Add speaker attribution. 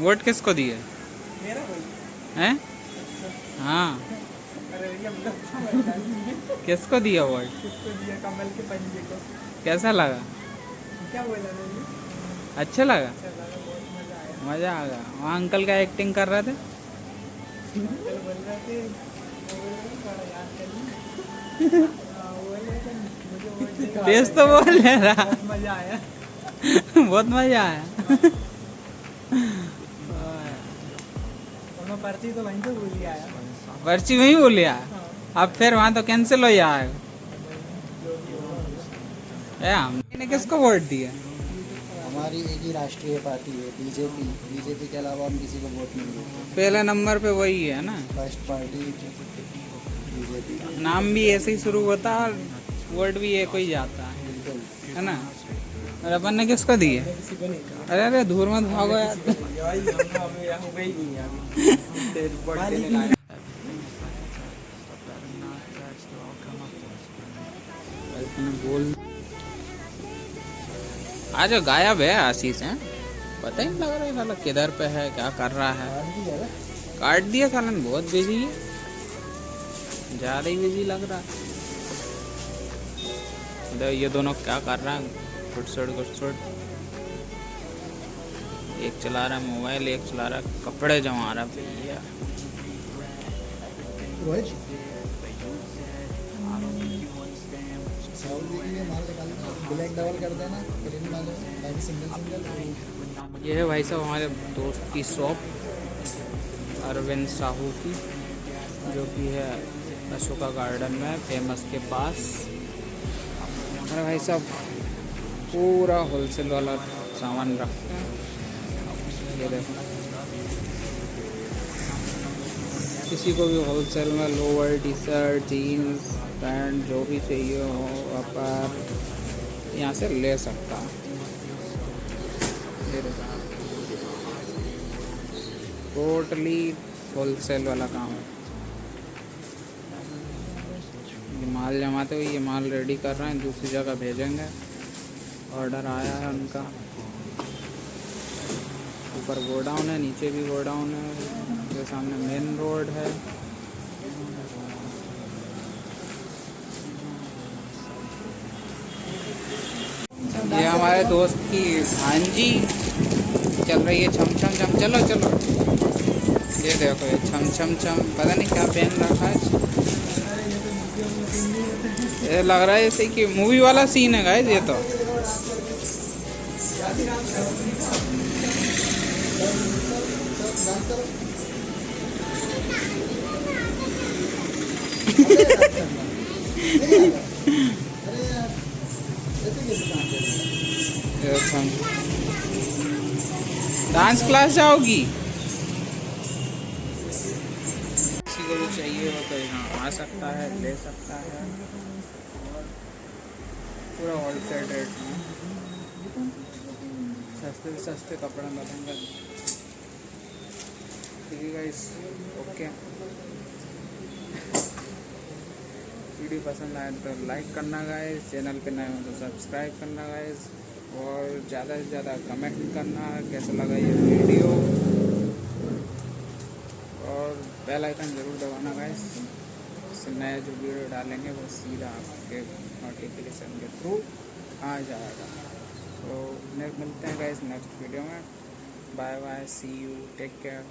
Speaker 1: Vote किसको दिए? हैं? हाँ।
Speaker 2: भैया मतलब
Speaker 1: किसको दिया वोट?
Speaker 2: कमल के पंजे को।
Speaker 1: कैसा लगा?
Speaker 2: क्या बोला
Speaker 1: अच्छा लगा?
Speaker 2: अच्छा लगा बहुत मज़ा आया।
Speaker 1: आ गया। वहाँ अंकल का एक्टिंग कर रहे थे?
Speaker 2: बोल बोल हाँ, बोल
Speaker 1: तेज तो बोल ले रहा।
Speaker 2: बहुत मज़ा आया।
Speaker 1: बहुत मज़ा आया।
Speaker 2: और मैं पर्ची तो वहीं से भूल ही। आया
Speaker 1: पर्ची वहीं बोल
Speaker 2: हाँ।
Speaker 1: अब फिर वहाँ तो कैंसिल हो जाएगा
Speaker 2: हो।
Speaker 1: ए हमने किसको वोट दिया?
Speaker 3: हमारी एक ही राष्ट्रीय पार्टी है बीजेपी। बीजेपी के अलावा हम किसी को वोट नहीं देते।
Speaker 1: पहले नंबर पे वही है ना?
Speaker 3: First party BJP.
Speaker 1: नाम भी ऐसे ही शुरू होता है वोट भी एक ही जाता है।
Speaker 3: बिल्कुल।
Speaker 1: है ना? और अपन ने किसको
Speaker 2: नहीं कहा
Speaker 1: अरे अरे, धूर मत भागो यार।
Speaker 2: है
Speaker 1: आज गायब है आशीष, है? पता ही नहीं लग रहा है साला किधर पे है, क्या कर रहा है। काट दिया सालन बहुत बिज़ी है। ज़्यादा ही बिज़ी लग रहा। है ये दोनों क्या कर रहा है? गुटसुट गुटसुट एक चला रहा मोबाइल एक चला रहा कपड़े जमा रहा भैया। ये है भाई साहब हमारे दोस्त की शॉप अरविंद साहू की जो कि है अशोका गार्डन में फ़ेमस के पास। हमारे भाई साहब पूरा होलसेल वाला सामान रखते हैं ये देखो। किसी को भी होलसेल में lower T shirt jeans pant जो भी चाहिए हो आप यहाँ से ले सकता है। ये देखो। टोटली होलसेल वाला काम है। ये माल जमाते हुए ये माल रेडी कर रहे हैं, दूसरी जगह भेजेंगे। ऑर्डर आया है उनका। ऊपर गोडाउन है, नीचे भी गोडाउन है, जो सामने मेन रोड है। ये हमारे दोस्त की भांजी चल रही है छम छम छम। चलो चलो। ये देखो, ये छम छम छम। पता नहीं क्या पहन रखा है। ये लग रहा है जैसे कि मूवी वाला सीन है गाइस ये तो। डांस क्लास जाओगी। किसी को भी चाहिए हो तो यहाँ आ सकता है, ले सकता है। पूरा होलसेल रेट में सस्ते से सस्ते कपड़े मिलेंगे ठीक है गाइस ओके वीडियो पसंद आए तो लाइक करना गाइस चैनल पे नए हो तो सब्सक्राइब करना गाइस और ज़्यादा से ज़्यादा कमेंट करना, कैसा लगा ये वीडियो। और बेल आइकन ज़रूर दबाना गाइस इससे नया जो वीडियो डालेंगे वो सीधा आपके नोटिफिकेशन के थ्रू आ जाएगा। तो मिलते हैं गाइस नेक्स्ट वीडियो में। Bye bye see you take care